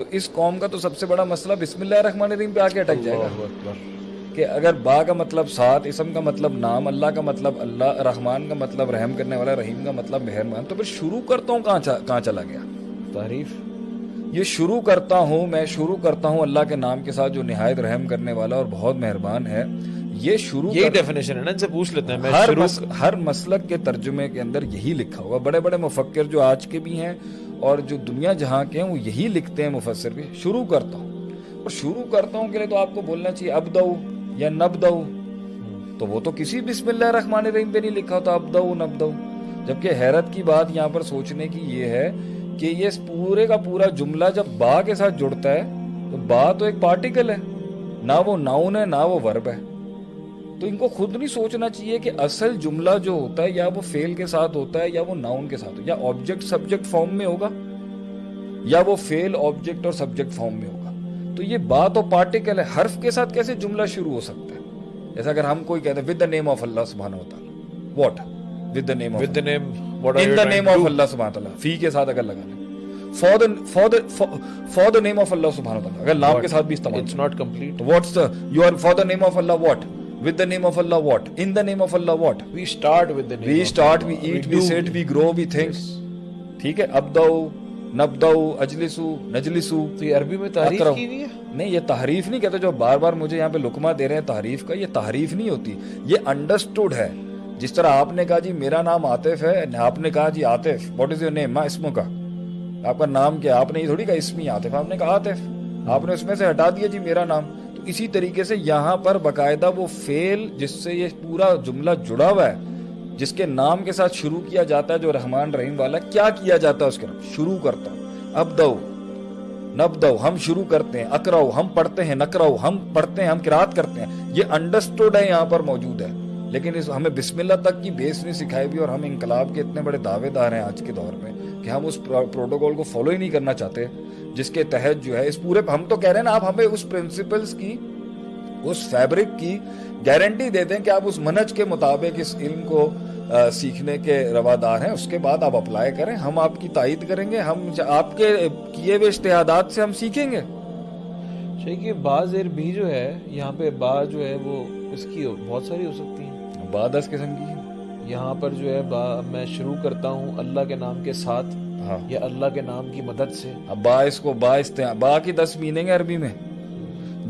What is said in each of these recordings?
تو اس قوم کا تو سب سے بڑا مسئلہ بسم اللہ الرحمن الرحیم پہ آ کے اٹک جائے گا۔ کہ اگر با کا مطلب ساتھ اسم کا مطلب نام اللہ کا مطلب اللہ رحمان کا مطلب رحم کرنے والا رحیم کا مطلب مہربان تو پھر شروع کرتا ہوں کہاں چلا گیا؟ تعریف۔ یہ شروع کرتا ہوں میں شروع کرتا ہوں اللہ کے نام کے ساتھ جو نہایت رحم کرنے والا اور بہت مہربان ہے یہ شروع یہی ڈیفینیشن ہے نا ان سے پوچھ لیتے ہیں. ہر مسلک کے ترجمے کے اندر یہی لکھا ہوا بڑے بڑے مفکر جو آج کے بھی ہیں اور جو دنیا جہاں کے ہیں، وہ یہی لکھتے ہیں مفسر بھی۔ شروع کرتا ہوں۔ اور شروع کرتا ہوں کے لیے تو آپ کو بولنا چاہیے اب دو یا نب دو تو وہ تو کسی بسم اللہ الرحمن الرحیم پہ نہیں لکھا ہوتا اب دو نب دو جبکہ حیرت کی بات یہاں پر سوچنے کی یہ ہے کہ یہ پورے کا پورا جملہ جب با کے ساتھ جڑتا ہے، تو با تو ایک پارٹیکل ہے۔ نہ وہ ناؤن ہے، نہ وہ ورب ہے۔ تو ان کو خود نہیں سوچنا چاہیے کہ اصل جملہ جو ہوتا ہے یا وہ فیل کے ساتھ ہوتا ہے یا وہ ناؤن کے ساتھ یا آبجیکٹ سبجیکٹ فارم میں ہوگا یا وہ فیل آبجیکٹ اور سبجیکٹ فارم میں ہوگا۔ تو یہ بات اور پارٹیکل ہے حرف کے ساتھ کیسے جملہ شروع ہو سکتا ہے؟ جیسا اگر ہم کوئی کہتے ہیں ود دا نیم آف اللہ سبحانہ و تعالی what with the name with the name in the name of اللہ سبحانہ تعالی فی کے ساتھ اگر لگا لیں۔ For the for the for the name of اللہ سبحانہ تعالی اگر نام کے ساتھ بھی استعمال it's not complete what's the you are for the name of Allah what with the name of Allah what? In the name of Allah what? We start with the name we start we eat we, we sit we grow we think. ٹھیک ہے ابدو نبدو اجلسو نجلسو تو یہ عربی میں تعریف کی ہوئی ہے؟ نہیں یہ تحریف نہیں کہتے جو بار بار مجھے یہاں پہ لکمہ دے رہے ہیں تحریف کا یہ تحریف نہیں ہوتی۔ یہ انڈرسٹوڈ ہے۔ جس طرح آپ نے کہا جی میرا نام عاطف ہے آپ نے کہا جی Atif. What is your name ماں اسموں کا۔ آپ کا نام کیا؟ آپ نے یہ تھوڑی کہا اسمی عاطف۔ آپ نے کہا عاطف۔ آپ نے اس میں سے ہٹا دیا جی میرا نام۔ تو اسی طریقے سے یہاں پر باقاعدہ وہ فیل جس سے یہ پورا جملہ جڑا ہوا ہے، جس کے نام کے ساتھ شروع کیا جاتا ہے، جو رحمان رحیم والا، کیا کیا جاتا ہے اس کے نام؟ شروع کرتا ہوں۔ اب دو نب دو ہم شروع کرتے ہیں اکرو ہم پڑھتے ہیں نکرو ہم پڑھتے ہیں، ہم کراط کرتے ہیں۔ یہ انڈرسٹوڈ ہے، یہاں پر موجود ہے۔ لیکن اس ہمیں بسم اللہ تک کی بیس نہیں سکھائی بھی اور ہم انقلاب کے اتنے بڑے دعوے دار ہیں آج کے دور میں کہ ہم اس پروٹوکول کو فالو ہی نہیں کرنا چاہتے، جس کے تحت جو ہے، اس پورے ہم تو کہہ رہے ہیں نا، آپ ہمیں اس پرنسپلز کی، اس فیبرک کی گارنٹی دے دیں کہ آپ اس منج کے مطابق اس علم کو سیکھنے کے روادار ہیں۔ اس کے بعد آپ اپلائی کریں۔ ہم آپ کی تائید کریں گے۔ ہم آپ کے کیے ہوئے اشتہادات سے ہم سیکھیں گے۔ کہ بعض عربی جو ہے، یہاں پہ با جو ہے، وہ اس کی بہت ساری ہو سکتی ہیں۔ با دس قسم کی یہاں پر جو ہے میں شروع کرتا ہوں اللہ کے نام کے ساتھ ہاں۔ یا اللہ کے نام کی مدد سے۔ اب با اس کو با استعمال با کی دس میننگ ہے عربی میں۔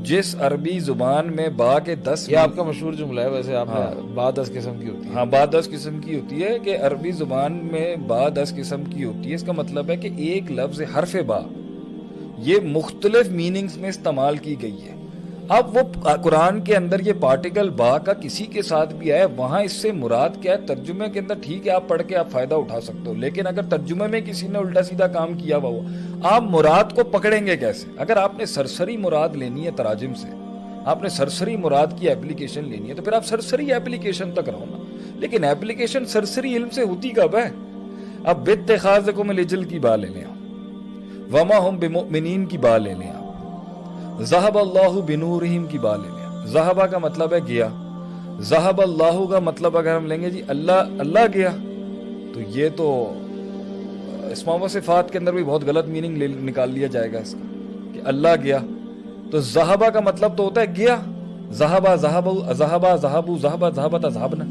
جس عربی زبان میں با کے دس یہ آپ کا مشہور جملہ ہے ویسے آپ ہاں۔ با دس قسم کی ہوتی ہے۔ ہاں با دس قسم کی ہوتی ہے کہ عربی زبان میں با دس قسم کی ہوتی ہے۔ اس کا مطلب ہے کہ ایک لفظ حرف با یہ مختلف میننگز میں استعمال کی گئی ہے۔ اب وہ قرآن کے اندر یہ پارٹیکل با کا کسی کے ساتھ بھی آئے وہاں اس سے مراد کیا ہے؟ ترجمے کے اندر ٹھیک ہے، آپ پڑھ کے آپ فائدہ اٹھا سکتے ہو، لیکن اگر ترجمے میں کسی نے الٹا سیدھا کام کیا ہوا ہو، آپ مراد کو پکڑیں گے کیسے؟ اگر آپ نے سرسری مراد لینی ہے تراجم سے، آپ نے سرسری مراد کی اپلیکیشن لینی ہے، تو پھر آپ سرسری اپلیکیشن تک رہو نا۔ لیکن اپلیکیشن سرسری علم سے ہوتی کب ہے؟ اب بت خاص کو میں لجل کی با لے لیں وما ہم بمؤمنین کی با لے لیں زہب اللہ بنورہم کی با لے لیں زہبا کا مطلب ہے گیا۔ زہب اللہ کا مطلب اگر ہم لیں گے جی اللہ اللہ گیا۔ تو یہ تو اسمام و صفات کے اندر بھی بہت غلط میننگ نکال لیا جائے گا اس کا۔ کہ اللہ گیا۔ تو زہبا کا مطلب تو ہوتا ہے گیا۔ زہبا زہب زہبا زہب زہبا زہبا زہبنا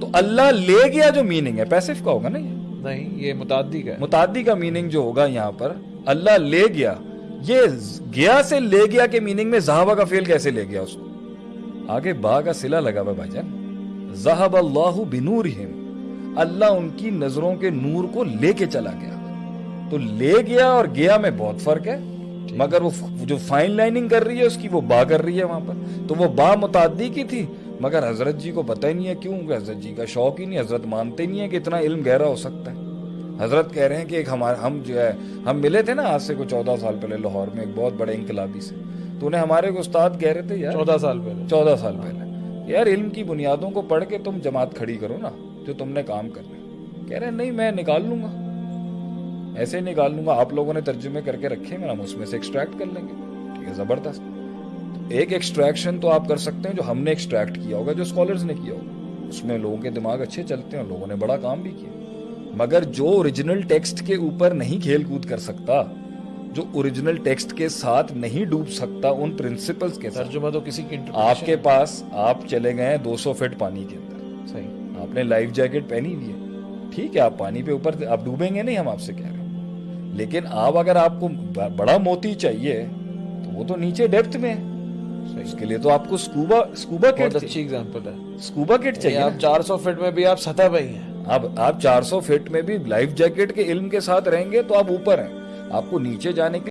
تو اللہ لے گیا جو میننگ ہے۔ پیسف کا ہوگا نا یہ؟ نہیں یہ متعدی کا متعدی کا میننگ جو ہوگا یہاں پر اللہ لے گیا۔ یہ گیا سے لے گیا کے میننگ میں زہابہ کا فیل کیسے لے گیا اس کو؟ آگے با کا سلا لگا ہوا بھائی جان۔ زہب اللہ بنورہم۔ اللہ ان کی نظروں کے نور کو لے کے چلا گیا۔ تو لے گیا اور گیا میں بہت فرق ہے۔ مگر وہ جو فائن لائننگ کر رہی ہے، اس کی وہ با کر رہی ہے وہاں پر۔ تو وہ با متعدی کی تھی، مگر حضرت جی کو پتہ ہی نہیں ہے کیوں؟ کہ حضرت جی کا شوق ہی نہیں، حضرت مانتے نہیں ہے کہ اتنا علم گہرا ہو سکتا ہے۔ حضرت کہہ رہے ہیں کہ ایک ہمارے ہم جو ہے ہم ملے تھے نا آج سے کوئی چودہ سال پہلے لاہور میں ایک بہت بڑے انقلابی سے۔ تو انہیں ہمارے استاد کہہ رہے تھے یار چودہ سال پہلے۔ چودہ سال پہلے۔ یار علم کی بنیادوں کو پڑھ کے تم جماعت کھڑی کرو نا جو تم نے کام کرنا کہہ رہے ہیں نہیں میں نکال لوں گا۔ ایسے ہی نکال لوں گا۔ آپ لوگوں نے ترجمے کر کے رکھے ہیں ہم اس میں سے ایکسٹریکٹ کر لیں گے۔ ٹھیک ہے زبردست۔ ایک ایکسٹریکشن تو آپ کر سکتے ہیں جو ہم نے ایکسٹریکٹ کیا ہوگا جو اسکالرز نے کیا ہوگا۔ اس میں لوگوں کے دماغ اچھے چلتے ہیں اور لوگوں نے بڑا کام بھی کیا۔ مگر جو اوریجنل ٹیکسٹ کے اوپر نہیں کھیل کود کر سکتا جو اوریجنل ٹیکسٹ کے ساتھ نہیں ڈوب سکتا ان پرنسپلز کے ساتھ۔ ترجمہ تو کسی کی آپ کے پاس آپ چلے گئے دو سو فٹ پانی کے اندر۔ صحیح۔ آپ نے لائف جیکٹ پہنی ہوئی ہے۔ ٹھیک ہے آپ پانی پہ اوپر آپ ڈوبیں گے نہیں ہم آپ سے کہہ رہے ہیں۔ لیکن آپ اگر آپ کو بڑا موتی چاہیے تو وہ تو نیچے ڈیپتھ میں ہے۔ اس کے لیے تو آپ کو سکوبا سکوبا کٹ اچھی اگزامپل ہے۔ سکوبا کٹ چاہیے آپ چار سو فٹ میں بھی آپ سطح پہ ہی ہیں۔ اب آپ چار سو فٹ میں بھی لائف جیکٹ کے علم کے ساتھ رہیں گے تو آپ اوپر ہیں۔ آپ کو نیچے جانے کے